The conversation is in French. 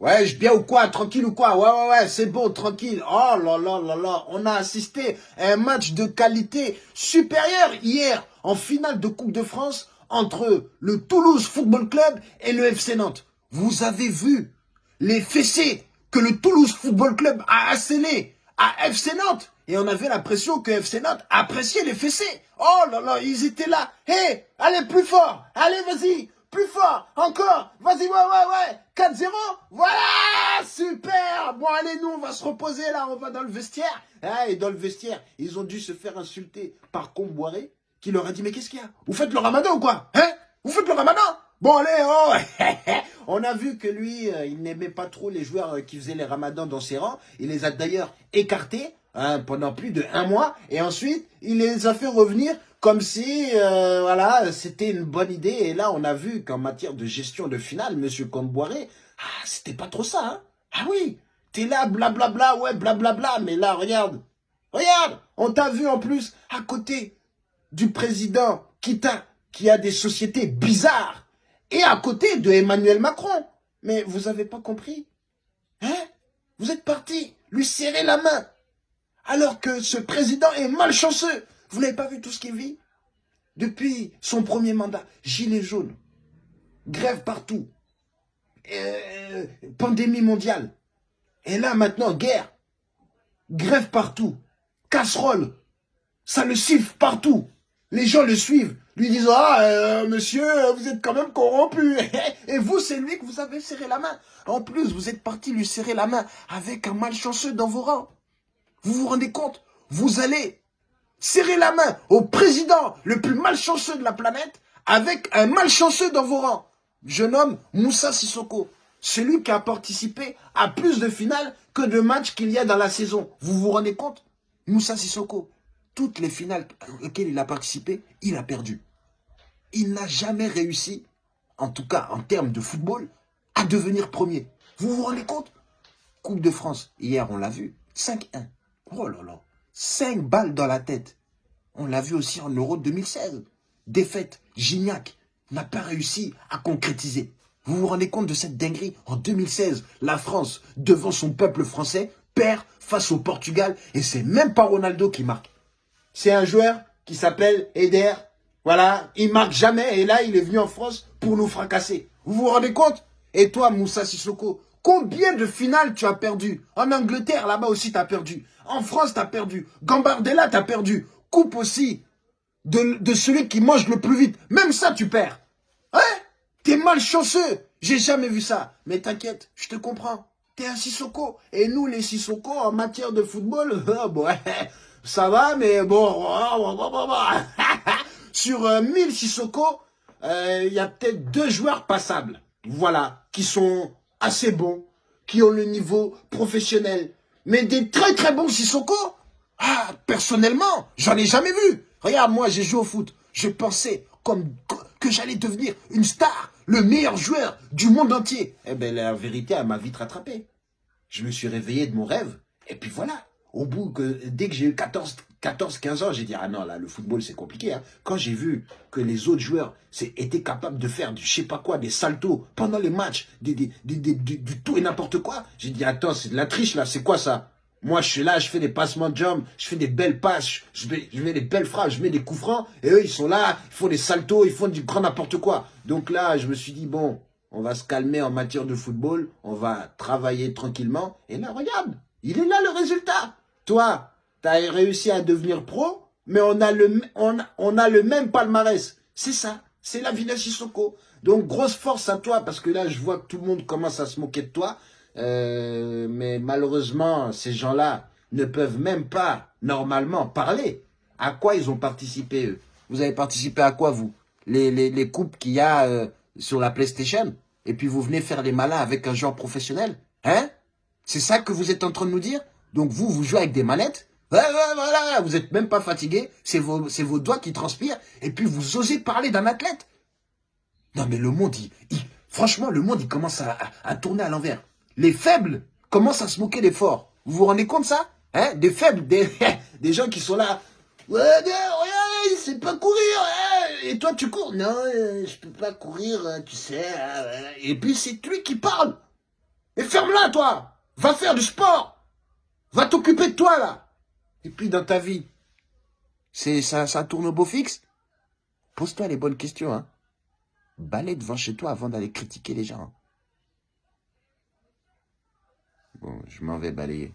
Ouais, je bien ou quoi Tranquille ou quoi? Ouais, ouais, ouais, c'est bon, tranquille. Oh là là là là, on a assisté à un match de qualité supérieure hier en finale de Coupe de France entre le Toulouse Football Club et le FC Nantes. Vous avez vu les fessées que le Toulouse Football Club a assénées à FC Nantes? Et on avait l'impression que FC Nantes appréciait les fessées. Oh là là, ils étaient là. Hé, allez plus fort. Allez, vas-y. Plus fort. Encore. Vas-y, ouais, ouais, ouais. 4-0. Voilà. Super. Bon, allez, nous, on va se reposer là. On va dans le vestiaire. Ah, et dans le vestiaire, ils ont dû se faire insulter par Comboiré qui leur a dit, mais qu'est-ce qu'il y a? Vous faites le ramadan ou quoi? Hein? Vous faites le ramadan? Bon, allez, oh On a vu que lui, euh, il n'aimait pas trop les joueurs euh, qui faisaient les ramadans dans ses rangs. Il les a d'ailleurs écartés hein, pendant plus de un mois. Et ensuite, il les a fait revenir comme si euh, voilà, c'était une bonne idée. Et là, on a vu qu'en matière de gestion de finale, M. Comboiré, ah, c'était pas trop ça. Hein ah oui, t'es là, blablabla, ouais, blablabla. Mais là, regarde, regarde, on t'a vu en plus à côté du président Kita, qui a des sociétés bizarres et à côté de Emmanuel Macron. Mais vous avez pas compris Hein? Vous êtes parti lui serrer la main. Alors que ce président est malchanceux. Vous n'avez pas vu tout ce qu'il vit? Depuis son premier mandat, gilet jaune, grève partout, euh, pandémie mondiale. Et là maintenant, guerre, grève partout, casserole, ça le siffle partout. Les gens le suivent lui disant « Ah, euh, monsieur, vous êtes quand même corrompu. » Et vous, c'est lui que vous avez serré la main. En plus, vous êtes parti lui serrer la main avec un malchanceux dans vos rangs. Vous vous rendez compte? Vous allez serrer la main au président le plus malchanceux de la planète avec un malchanceux dans vos rangs. Je nomme Moussa Sissoko. Celui qui a participé à plus de finales que de matchs qu'il y a dans la saison. Vous vous rendez compte? Moussa Sissoko, toutes les finales auxquelles il a participé, il a perdu il n'a jamais réussi, en tout cas en termes de football, à devenir premier. Vous vous rendez compte? Coupe de France, hier on l'a vu, 5-1. Oh là là, 5 balles dans la tête. On l'a vu aussi en Euro 2016. Défaite, Gignac n'a pas réussi à concrétiser. Vous vous rendez compte de cette dinguerie En 2016, la France, devant son peuple français, perd face au Portugal et c'est même pas Ronaldo qui marque. C'est un joueur qui s'appelle Eder voilà, il marque jamais et là, il est venu en France pour nous fracasser. Vous vous rendez compte? Et toi, Moussa Sissoko, combien de finales tu as perdu? En Angleterre, là-bas aussi, tu as perdu. En France, tu as perdu. Gambardella, tu as perdu. Coupe aussi de, celui qui mange le plus vite. Même ça, tu perds. Hein? T'es malchanceux. J'ai jamais vu ça. Mais t'inquiète, je te comprends. T'es un Sissoko. Et nous, les Sissoko, en matière de football, bon, ça va, mais bon... sur 1000 euh, Sissoko, euh, il y a peut-être deux joueurs passables. Voilà, qui sont assez bons, qui ont le niveau professionnel. Mais des très très bons Sissoko, ah, personnellement, j'en ai jamais vu. Regarde, moi j'ai joué au foot. Je pensais comme que j'allais devenir une star, le meilleur joueur du monde entier. Eh bien, la vérité, elle m'a vite rattrapé. Je me suis réveillé de mon rêve, et puis voilà. Au bout que, dès que j'ai eu 14, 14-15 ans, j'ai dit, ah non, là, le football, c'est compliqué. Hein. Quand j'ai vu que les autres joueurs étaient capables de faire du je sais pas quoi, des saltos pendant les matchs, du tout et n'importe quoi, j'ai dit, attends, c'est de la triche, là, c'est quoi ça? Moi, je suis là, je fais des passements de jambes, je fais des belles passes, je mets, je mets des belles phrases, je mets des coups francs, et eux, ils sont là, ils font des saltos, ils font du grand n'importe quoi. Donc là, je me suis dit, bon, on va se calmer en matière de football, on va travailler tranquillement, et là, regarde, il est là le résultat. Toi, tu as réussi à devenir pro, mais on a le, on, on a le même palmarès. C'est ça, c'est la Villa Sissoko. Donc, grosse force à toi, parce que là, je vois que tout le monde commence à se moquer de toi. Euh, mais malheureusement, ces gens-là ne peuvent même pas, normalement, parler. À quoi ils ont participé, eux? Vous avez participé à quoi, vous? Les, les, les coupes qu'il y a euh, sur la PlayStation? Et puis vous venez faire les malins avec un joueur professionnel? Hein? C'est ça que vous êtes en train de nous dire? Donc vous, vous jouez avec des manettes? Vous êtes même pas fatigué, c'est vos, doigts qui transpirent, et puis vous osez parler d'un athlète. Non mais le monde, il, franchement, le monde, il commence à, tourner à l'envers. Les faibles commencent à se moquer des forts. Vous vous rendez compte ça? Hein? Des faibles, des, gens qui sont là. Ouais, ouais, c'est pas courir. et toi, tu cours? Non, euh, je peux pas courir, tu sais. Hein, et puis c'est lui qui parle. Et ferme-la, toi Va faire du sport Va t'occuper de toi, là Et puis, dans ta vie, c'est ça, ça tourne au beau fixe? Pose-toi les bonnes questions, hein. Balais devant chez toi avant d'aller critiquer les gens. Bon, je m'en vais balayer.